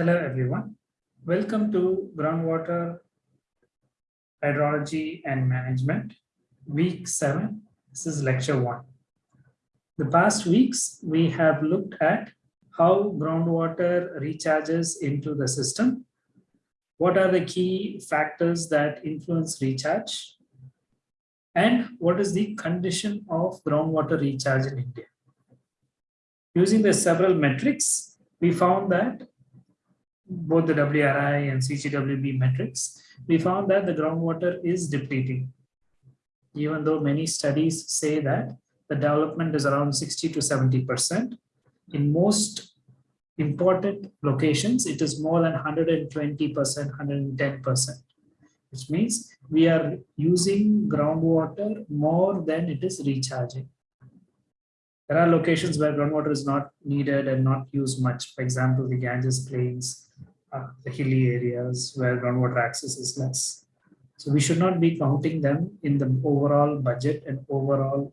Hello, everyone. Welcome to Groundwater Hydrology and Management, week seven. This is lecture one. The past weeks, we have looked at how groundwater recharges into the system. What are the key factors that influence recharge? And what is the condition of groundwater recharge in India? Using the several metrics, we found that both the WRI and CGWB metrics, we found that the groundwater is depleting. Even though many studies say that the development is around 60 to 70%, in most important locations, it is more than 120%, 110%, which means we are using groundwater more than it is recharging. There are locations where groundwater is not needed and not used much. For example, the Ganges Plains, uh, the hilly areas where groundwater access is less. So we should not be counting them in the overall budget and overall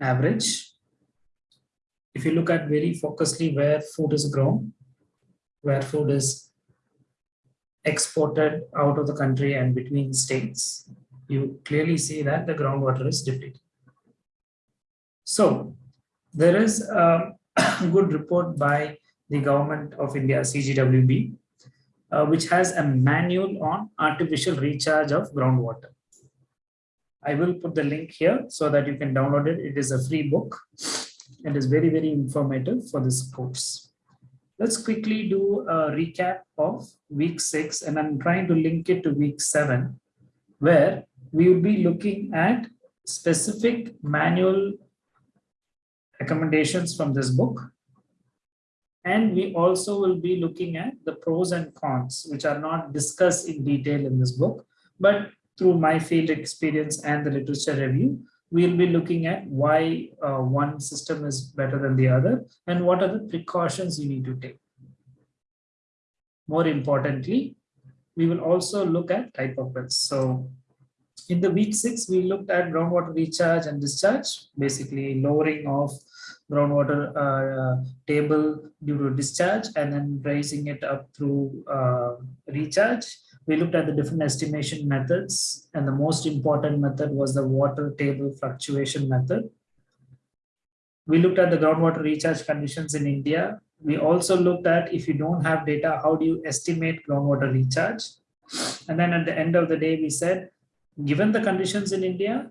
average. If you look at very focusedly where food is grown, where food is exported out of the country and between states, you clearly see that the groundwater is depleted. So there is a good report by the government of India, CGWB, uh, which has a manual on artificial recharge of groundwater. I will put the link here so that you can download it. It is a free book. It is very, very informative for this course. Let's quickly do a recap of week six, and I'm trying to link it to week seven, where we will be looking at specific manual recommendations from this book. And we also will be looking at the pros and cons, which are not discussed in detail in this book, but through my field experience and the literature review, we'll be looking at why uh, one system is better than the other and what are the precautions you need to take. More importantly, we will also look at type of wells. So in the week six, we looked at groundwater recharge and discharge, basically lowering of groundwater uh, table due to discharge and then raising it up through uh, recharge. We looked at the different estimation methods and the most important method was the water table fluctuation method. We looked at the groundwater recharge conditions in India. We also looked at if you don't have data, how do you estimate groundwater recharge? And then at the end of the day, we said, given the conditions in India,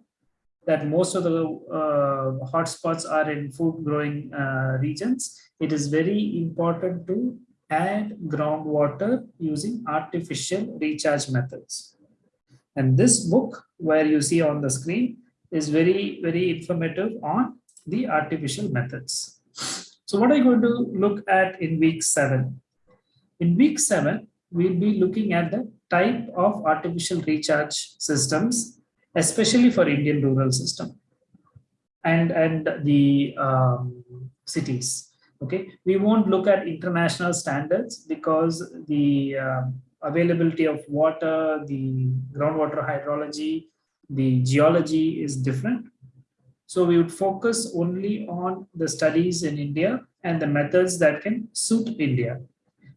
that most of the uh, hotspots are in food growing uh, regions, it is very important to add groundwater using artificial recharge methods. And this book, where you see on the screen, is very, very informative on the artificial methods. So what are you going to look at in week seven? In week seven, we'll be looking at the type of artificial recharge systems especially for Indian rural system and, and the um, cities. Okay, we won't look at international standards because the uh, availability of water, the groundwater hydrology, the geology is different. So we would focus only on the studies in India and the methods that can suit India,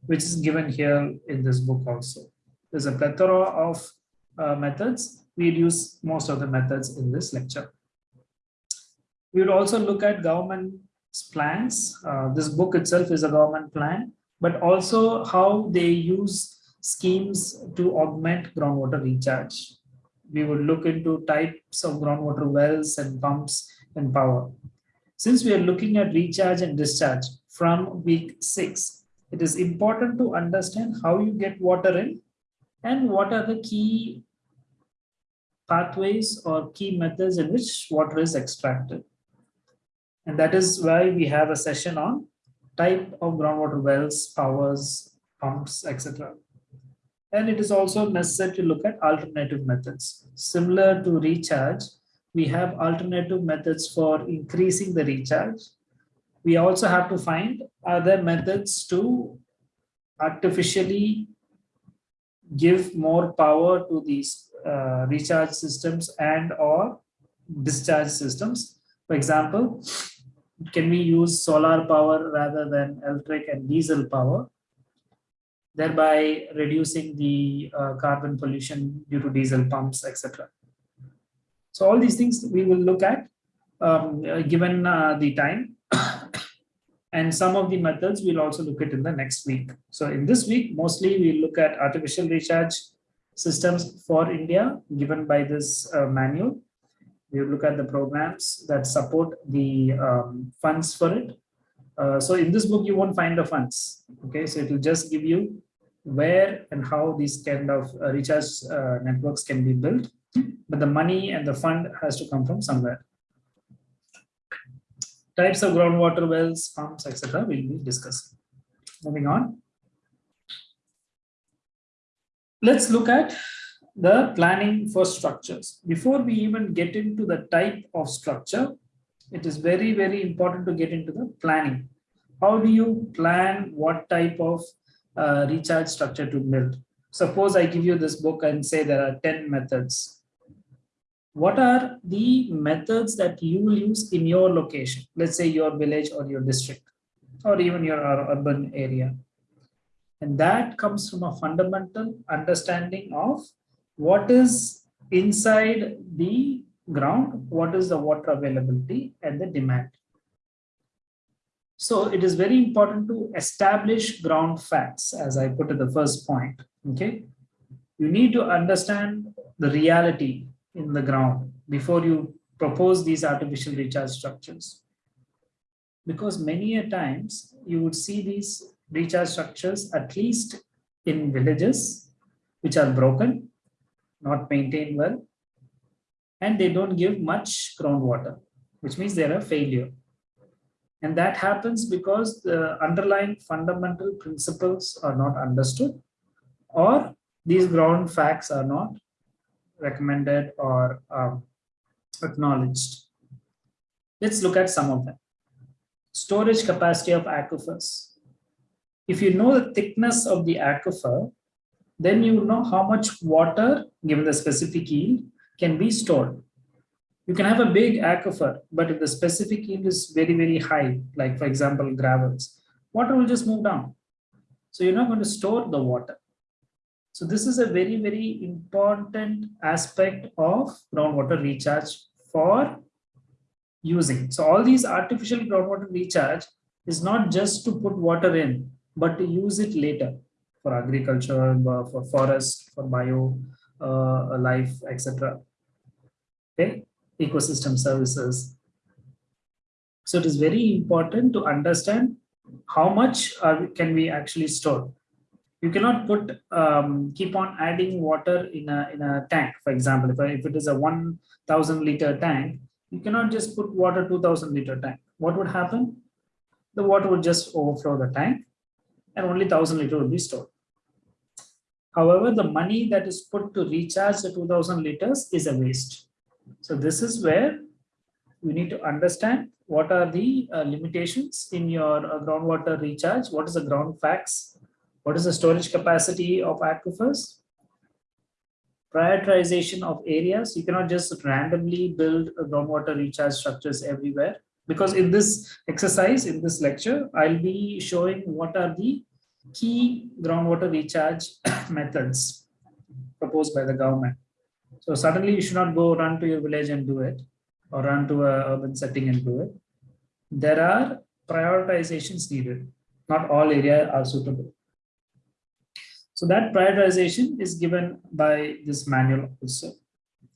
which is given here in this book also. There's a plethora of uh, methods We'll use most of the methods in this lecture. We would also look at government plans. Uh, this book itself is a government plan, but also how they use schemes to augment groundwater recharge. We would look into types of groundwater wells and pumps and power. Since we are looking at recharge and discharge from week six, it is important to understand how you get water in and what are the key pathways or key methods in which water is extracted. And that is why we have a session on type of groundwater wells, powers, pumps, etc. And it is also necessary to look at alternative methods. Similar to recharge, we have alternative methods for increasing the recharge. We also have to find other methods to artificially give more power to these uh, recharge systems and or discharge systems. For example, can we use solar power rather than electric and diesel power? thereby reducing the uh, carbon pollution due to diesel pumps, etc. So all these things we will look at um, uh, given uh, the time. and some of the methods we'll also look at in the next week. So in this week, mostly we look at artificial recharge systems for India given by this uh, manual. We look at the programs that support the um, funds for it. Uh, so in this book, you won't find the funds. Okay, so it will just give you where and how these kind of uh, recharge uh, networks can be built. But the money and the fund has to come from somewhere. Types of groundwater wells, pumps, etc. will be discussed. Moving on. Let's look at the planning for structures. Before we even get into the type of structure, it is very, very important to get into the planning. How do you plan what type of uh, recharge structure to build? Suppose I give you this book and say there are 10 methods. What are the methods that you will use in your location? Let's say your village or your district or even your urban area. And that comes from a fundamental understanding of what is inside the ground, what is the water availability and the demand. So it is very important to establish ground facts, as I put at the first point. Okay, you need to understand the reality in the ground before you propose these artificial recharge structures. Because many a times you would see these recharge structures, at least in villages, which are broken, not maintained well, and they don't give much groundwater, which means they're a failure. And that happens because the underlying fundamental principles are not understood or these ground facts are not recommended or um, acknowledged. Let's look at some of them. Storage capacity of aquifers. If you know the thickness of the aquifer, then you know how much water, given the specific yield, can be stored. You can have a big aquifer, but if the specific yield is very, very high, like for example, gravels, water will just move down. So you're not going to store the water. So this is a very, very important aspect of groundwater recharge for using. So all these artificial groundwater recharge is not just to put water in, but to use it later for agriculture, for forest, for bio uh, life, etc. Okay, ecosystem services. So it is very important to understand how much are, can we actually store. You cannot put um, keep on adding water in a in a tank. For example, if, if it is a 1,000 liter tank, you cannot just put water 2,000 liter tank. What would happen? The water would just overflow the tank, and only 1,000 liter will be stored. However, the money that is put to recharge the 2000 liters is a waste. So this is where you need to understand what are the uh, limitations in your uh, groundwater recharge, what is the ground facts, what is the storage capacity of aquifers, prioritization of areas. You cannot just randomly build groundwater recharge structures everywhere because in this exercise, in this lecture, I'll be showing what are the key groundwater recharge methods proposed by the government. So suddenly you should not go run to your village and do it or run to a urban setting and do it. There are prioritizations needed. Not all areas are suitable. So that prioritization is given by this manual also.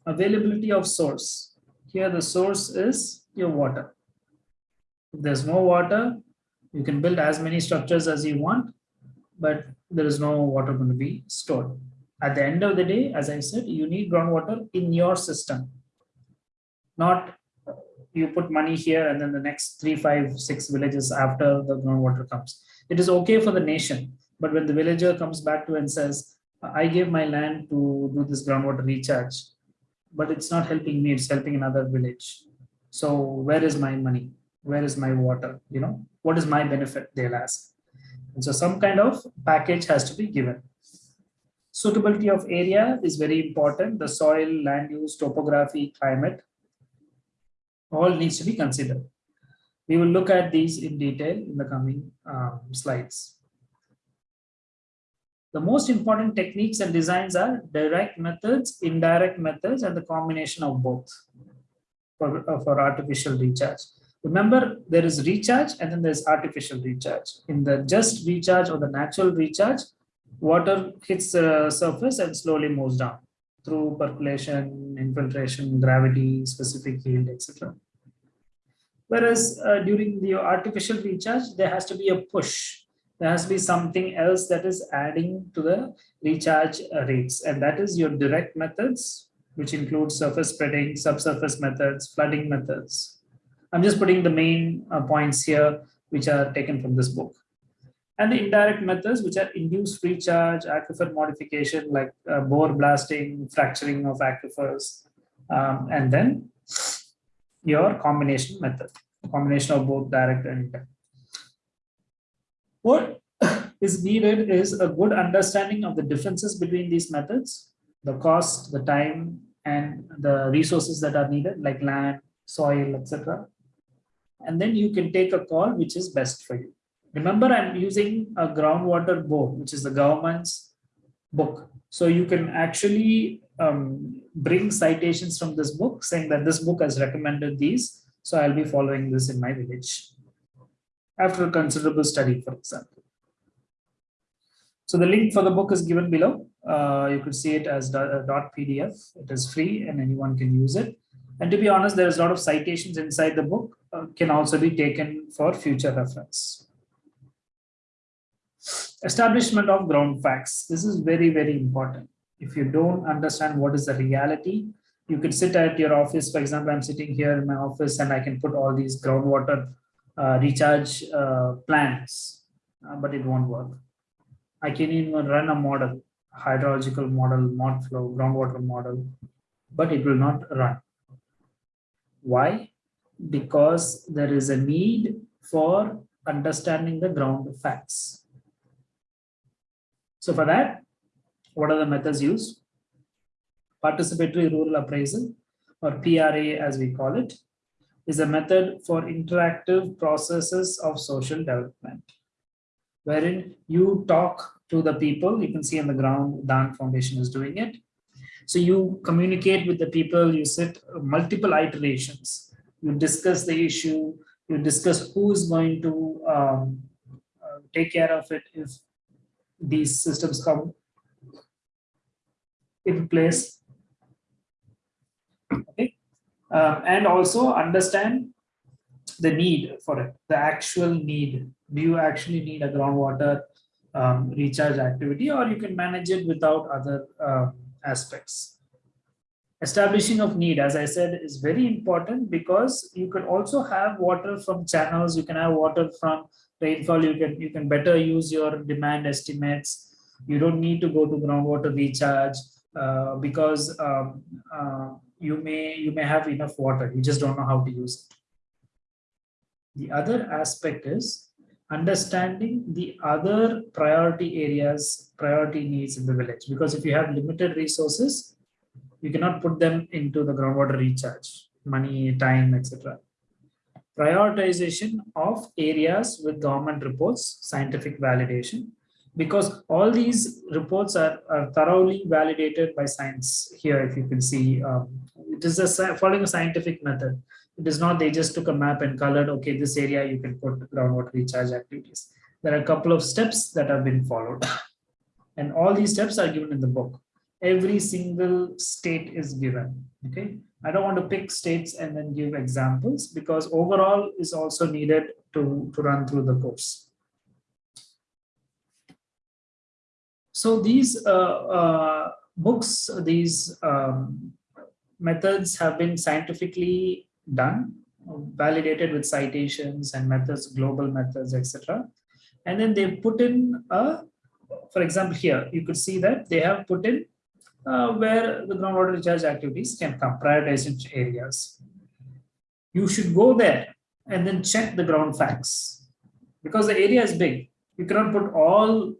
Availability of source. Here the source is your water. If there's no water, you can build as many structures as you want, but there is no water going to be stored. At the end of the day, as I said, you need groundwater in your system, not you put money here and then the next three, five, six villages after the groundwater comes. It is okay for the nation, but when the villager comes back to and says, I gave my land to do this groundwater recharge, but it's not helping me, it's helping another village. So where is my money? Where is my water? You know, what is my benefit? They'll ask. And so some kind of package has to be given. Suitability of area is very important. The soil, land use, topography, climate, all needs to be considered. We will look at these in detail in the coming um, slides. The most important techniques and designs are direct methods, indirect methods, and the combination of both for, uh, for artificial recharge. Remember, there is recharge and then there's artificial recharge. In the just recharge or the natural recharge, water hits the surface and slowly moves down through percolation, infiltration, gravity, specific yield, etc. Whereas uh, during the artificial recharge, there has to be a push. There has to be something else that is adding to the recharge uh, rates. And that is your direct methods, which include surface spreading, subsurface methods, flooding methods. I'm just putting the main uh, points here, which are taken from this book. And the indirect methods, which are induced recharge, aquifer modification, like uh, bore blasting, fracturing of aquifers, um, and then your combination method, combination of both direct and indirect. What is needed is a good understanding of the differences between these methods, the cost, the time, and the resources that are needed, like land, soil, etc. And then you can take a call which is best for you. Remember, I'm using a groundwater board, which is the government's book. So you can actually um, bring citations from this book saying that this book has recommended these. So I'll be following this in my village after a considerable study, for example. So the link for the book is given below. Uh, you could see it as dot PDF. It is free and anyone can use it. And to be honest, there's a lot of citations inside the book uh, can also be taken for future reference. Establishment of ground facts. This is very, very important if you don't understand what is the reality, you could sit at your office. For example, I'm sitting here in my office and I can put all these groundwater uh, recharge uh, plans, uh, but it won't work. I can even run a model, hydrological model, MODFLOW, groundwater model, but it will not run. Why? Because there is a need for understanding the ground facts. So for that, what are the methods used? Participatory Rural Appraisal, or PRA as we call it, is a method for interactive processes of social development, wherein you talk to the people, you can see on the ground, DHAN Foundation is doing it. So you communicate with the people, you sit multiple iterations, you discuss the issue, you discuss who is going to um, uh, take care of it if these systems come in place. Okay. Um, and also understand the need for it, the actual need. Do you actually need a groundwater um, recharge activity or you can manage it without other uh, aspects. Establishing of need, as I said, is very important because you can also have water from channels, you can have water from rainfall, you can, you can better use your demand estimates. You don't need to go to groundwater recharge uh, because um, uh, you may you may have enough water. You just don't know how to use it. The other aspect is understanding the other priority areas priority needs in the village. Because if you have limited resources you cannot put them into the groundwater recharge money time etc prioritization of areas with government reports scientific validation because all these reports are, are, thoroughly validated by science here if you can see um, it is a following a scientific method. It is not they just took a map and colored okay this area you can put groundwater recharge activities. There are a couple of steps that have been followed. And all these steps are given in the book. Every single state is given okay? I don't want to pick states and then give examples because overall is also needed to to run through the course So these uh, uh, books, these um, methods have been scientifically done, validated with citations and methods, global methods, etc. And then they put in, a, for example, here, you could see that they have put in uh, where the groundwater recharge activities can come, prioritized areas. You should go there and then check the ground facts because the area is big. You cannot put all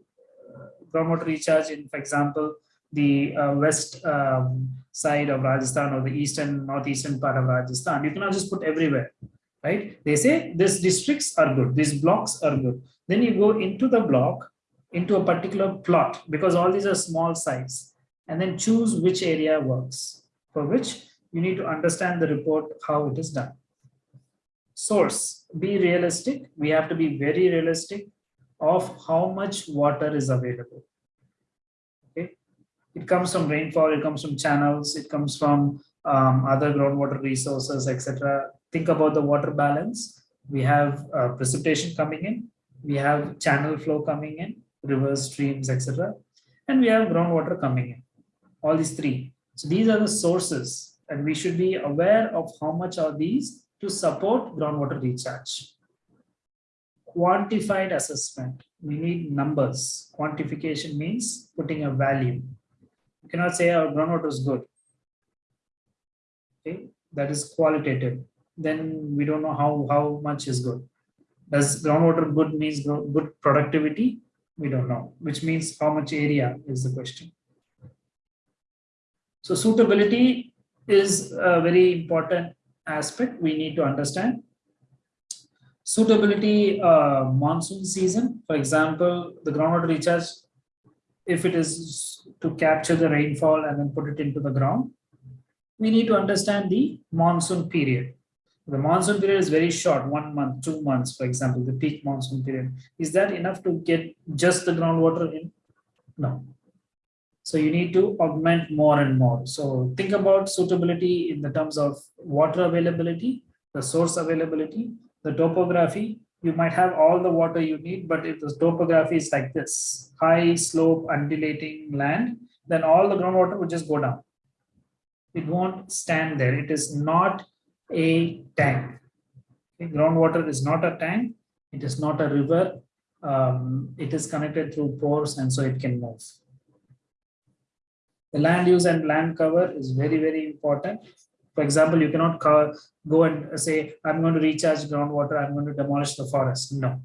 groundwater recharge in, for example, the uh, west um, side of Rajasthan or the eastern, northeastern part of Rajasthan. You cannot just put everywhere, right? They say these districts are good, these blocks are good. Then you go into the block into a particular plot because all these are small size and then choose which area works for which you need to understand the report how it is done source be realistic we have to be very realistic of how much water is available. Okay? It comes from rainfall it comes from channels it comes from um, other groundwater resources etc think about the water balance. We have uh, precipitation coming in we have channel flow coming in rivers streams etc and we have groundwater coming in. All these three. So these are the sources and we should be aware of how much are these to support groundwater recharge quantified assessment. We need numbers. Quantification means putting a value. You cannot say oh, our groundwater is good. Okay, that is qualitative. Then we don't know how, how much is good. Does groundwater good means good productivity? We don't know, which means how much area is the question. So suitability is a very important aspect we need to understand suitability uh, monsoon season, for example, the groundwater recharge, if it is to capture the rainfall and then put it into the ground, we need to understand the monsoon period. The monsoon period is very short, one month, two months, for example, the peak monsoon period. Is that enough to get just the groundwater in? No. So you need to augment more and more. So think about suitability in the terms of water availability, the source availability, the topography, you might have all the water you need, but if the topography is like this, high slope, undulating land, then all the groundwater will just go down. It won't stand there. It is not a tank. Okay? Groundwater is not a tank. It is not a river. Um, it is connected through pores and so it can move. The land use and land cover is very, very important. For example, you cannot go and say, I'm going to recharge groundwater, I'm going to demolish the forest. No,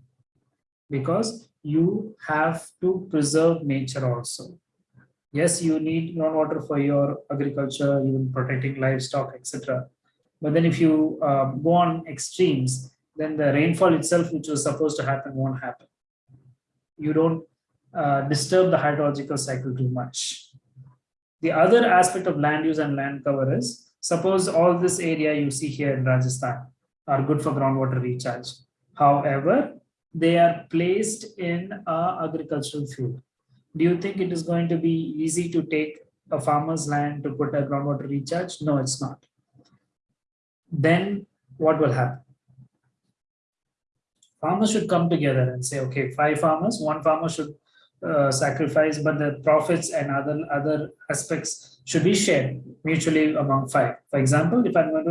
because you have to preserve nature also. Yes, you need groundwater for your agriculture, even protecting livestock, etc. But then if you um, go on extremes, then the rainfall itself, which was supposed to happen, won't happen. You don't uh, disturb the hydrological cycle too much. The other aspect of land use and land cover is Suppose all this area you see here in Rajasthan are good for groundwater recharge. However, they are placed in a agricultural field. Do you think it is going to be easy to take a farmer's land to put a groundwater recharge? No, it's not. Then what will happen? Farmers should come together and say, okay, five farmers, one farmer should uh, sacrifice, but the profits and other other aspects should be shared mutually among five. For example, if I'm going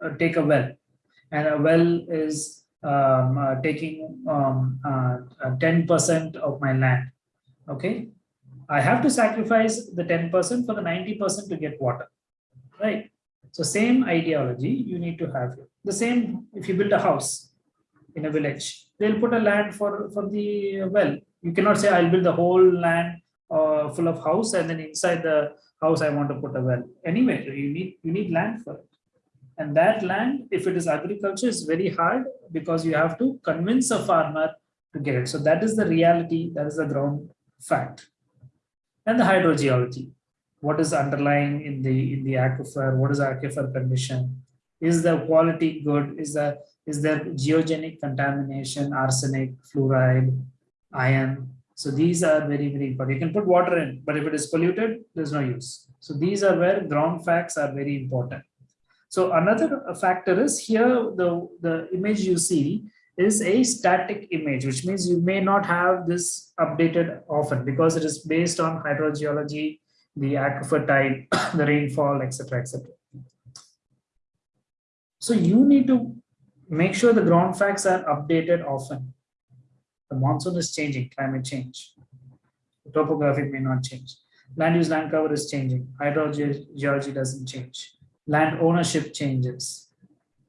to uh, take a well, and a well is um, uh, taking 10% um, uh, of my land, okay, I have to sacrifice the 10% for the 90% to get water, right? So same ideology you need to have. The same if you build a house in a village, they'll put a land for, for the well you cannot say I'll build the whole land uh, full of house and then inside the house I want to put a well. Anyway, you need you need land for it. And that land, if it is agriculture, is very hard because you have to convince a farmer to get it. So that is the reality, that is the ground fact. And the hydrogeology. What is underlying in the in the aquifer? What is aquifer condition? Is the quality good? Is there is there geogenic contamination, arsenic, fluoride, iron. So these are very, very important. You can put water in, but if it is polluted, there's no use. So these are where ground facts are very important. So another factor is here, the, the image you see is a static image, which means you may not have this updated often because it is based on hydrogeology, the aquifer type, the rainfall, etc., etc. So you need to make sure the ground facts are updated often. The monsoon is changing, climate change. The topography may not change. Land use, land cover is changing. Hydrogeology doesn't change. Land ownership changes.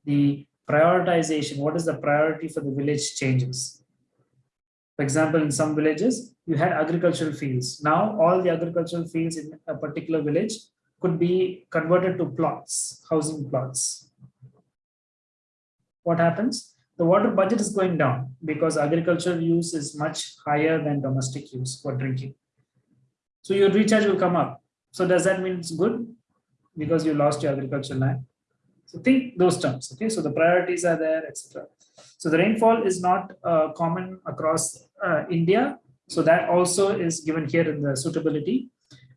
The prioritization, what is the priority for the village changes. For example, in some villages, you had agricultural fields. Now, all the agricultural fields in a particular village could be converted to plots, housing plots. What happens? The water budget is going down because agricultural use is much higher than domestic use for drinking. So your recharge will come up. So does that mean it's good? Because you lost your agricultural land. So think those terms, okay? So the priorities are there, etc. So the rainfall is not uh, common across uh, India. So that also is given here in the suitability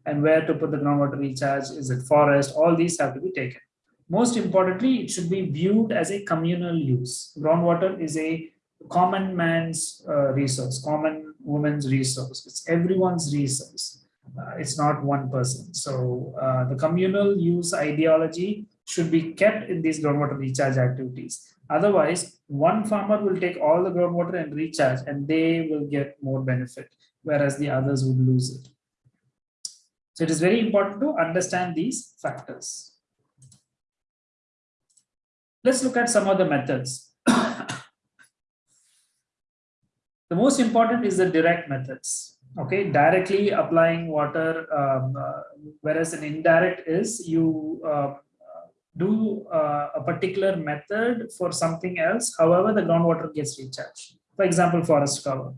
and where to put the groundwater recharge, is it forest, all these have to be taken. Most importantly, it should be viewed as a communal use. Groundwater is a common man's uh, resource, common woman's resource. It's everyone's resource. Uh, it's not one person. So uh, the communal use ideology should be kept in these groundwater recharge activities. Otherwise, one farmer will take all the groundwater and recharge and they will get more benefit, whereas the others would lose it. So it is very important to understand these factors. Let's look at some of the methods. the most important is the direct methods. Okay, directly applying water, um, uh, whereas an indirect is you uh, do uh, a particular method for something else. However, the groundwater gets recharged. For example, forest cover.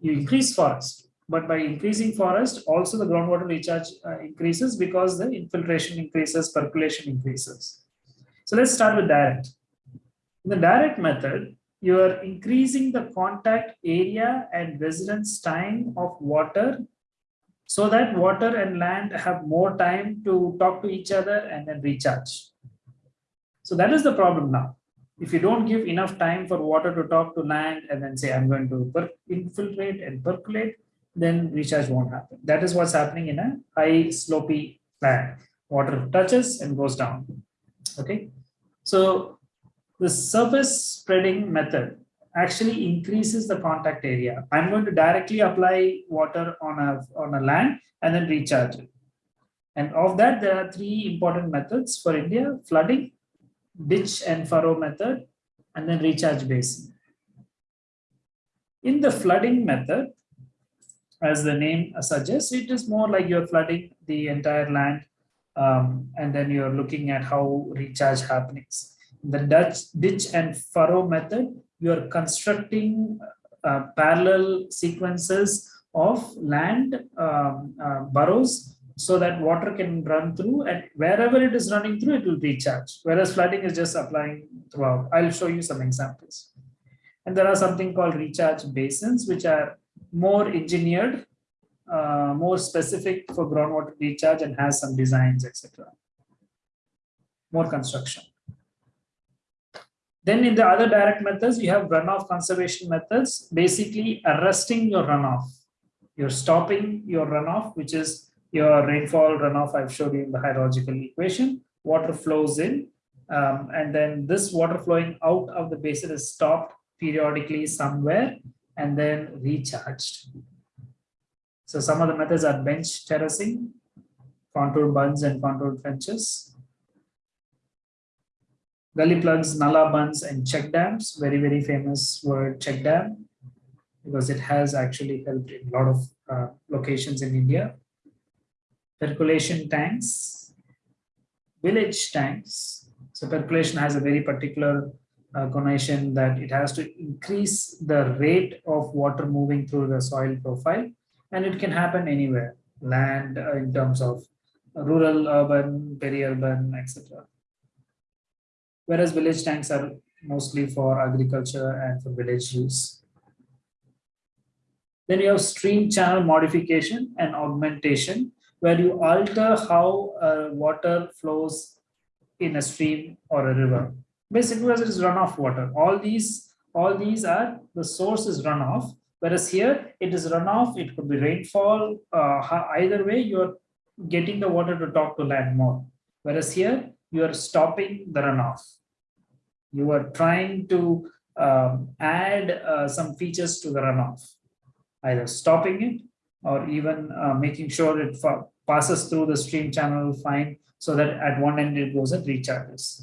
You increase forest but by increasing forest, also the groundwater recharge uh, increases because the infiltration increases, percolation increases. So let's start with direct. In the direct method, you are increasing the contact area and residence time of water so that water and land have more time to talk to each other and then recharge. So that is the problem now. If you don't give enough time for water to talk to land and then say, I'm going to infiltrate and percolate, then recharge won't happen. That is what's happening in a high slopy land. Water touches and goes down. Okay. So the surface spreading method actually increases the contact area. I'm going to directly apply water on a, on a land and then recharge it. And of that, there are three important methods for India, flooding, ditch and furrow method, and then recharge basin. In the flooding method, as the name suggests, it is more like you're flooding the entire land um, and then you're looking at how recharge happens. The Dutch ditch and furrow method, you're constructing uh, parallel sequences of land um, uh, burrows so that water can run through and wherever it is running through, it will recharge. Whereas flooding is just applying throughout. I'll show you some examples. And there are something called recharge basins, which are more engineered, uh, more specific for groundwater recharge and has some designs, etc. More construction. Then in the other direct methods, you have runoff conservation methods, basically arresting your runoff. You're stopping your runoff, which is your rainfall runoff I've showed you in the hydrological equation. Water flows in, um, and then this water flowing out of the basin is stopped periodically somewhere and then recharged. So some of the methods are bench terracing, contour bunds and contour trenches, gully plugs, nala bunds and check dams, very, very famous word check dam, because it has actually helped in a lot of uh, locations in India. Percolation tanks, village tanks. So percolation has a very particular uh, connotation that it has to increase the rate of water moving through the soil profile and it can happen anywhere land uh, in terms of rural urban peri-urban etc whereas village tanks are mostly for agriculture and for village use. Then you have stream channel modification and augmentation where you alter how uh, water flows in a stream or a river. Basically as it is runoff water. All these, all these are the source is runoff, whereas here it is runoff, it could be rainfall, uh, either way you're getting the water to talk to land more. Whereas here you are stopping the runoff. You are trying to um, add uh, some features to the runoff, either stopping it or even uh, making sure it passes through the stream channel fine so that at one end it goes and recharges.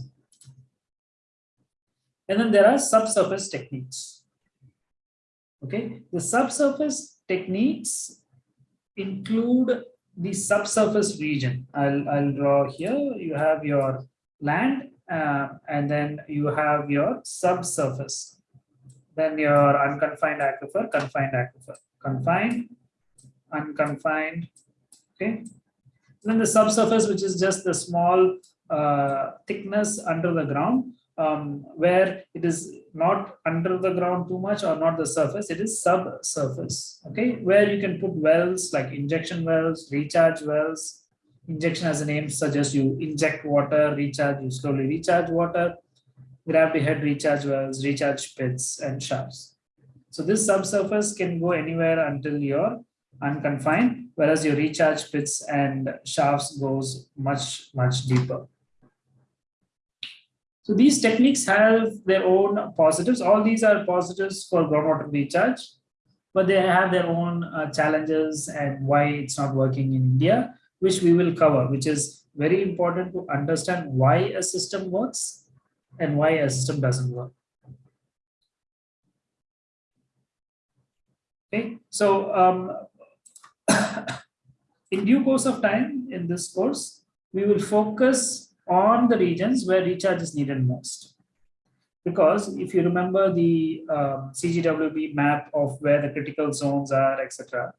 And then there are subsurface techniques. Okay, the subsurface techniques include the subsurface region. I'll, I'll draw here. You have your land uh, and then you have your subsurface. Then your unconfined aquifer, confined aquifer, confined, unconfined, okay. Then the subsurface, which is just the small uh, thickness under the ground, um, where it is not under the ground too much or not the surface, it is subsurface, okay, where you can put wells like injection wells, recharge wells. Injection as a name suggests you inject water, recharge, you slowly recharge water, gravity head recharge wells, recharge pits and shafts. So this subsurface can go anywhere until you're unconfined, whereas your recharge pits and shafts goes much, much deeper. So these techniques have their own positives. All these are positives for groundwater recharge, but they have their own uh, challenges and why it's not working in India, which we will cover, which is very important to understand why a system works and why a system doesn't work. Okay, so um, in due course of time in this course, we will focus on the regions where recharge is needed most. Because if you remember the um, CGWB map of where the critical zones are, etc.,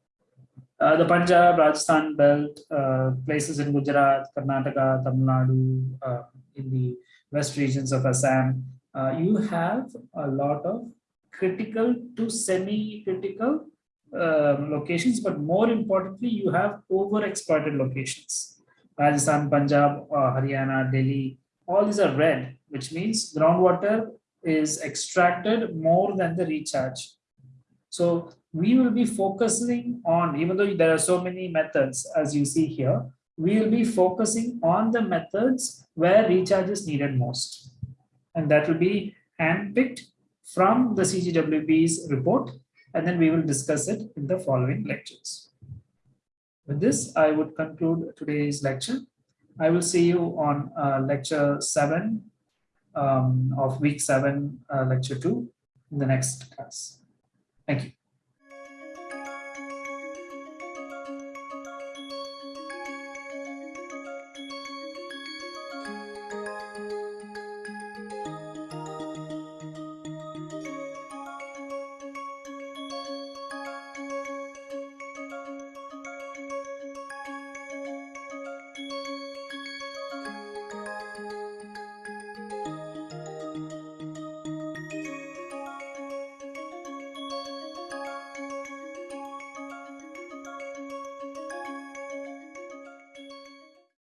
uh, the Punjab, Rajasthan belt, uh, places in Gujarat, Karnataka, Tamil Nadu, uh, in the west regions of Assam, uh, you have a lot of critical to semi-critical um, locations, but more importantly, you have overexploited locations. Rajasthan, Punjab, uh, Haryana, Delhi, all these are red, which means groundwater is extracted more than the recharge. So we will be focusing on, even though there are so many methods, as you see here, we will be focusing on the methods where recharge is needed most. And that will be handpicked from the CGWB's report, and then we will discuss it in the following lectures. With this, I would conclude today's lecture. I will see you on uh, lecture seven um, of week seven, uh, lecture two in the next class. Thank you.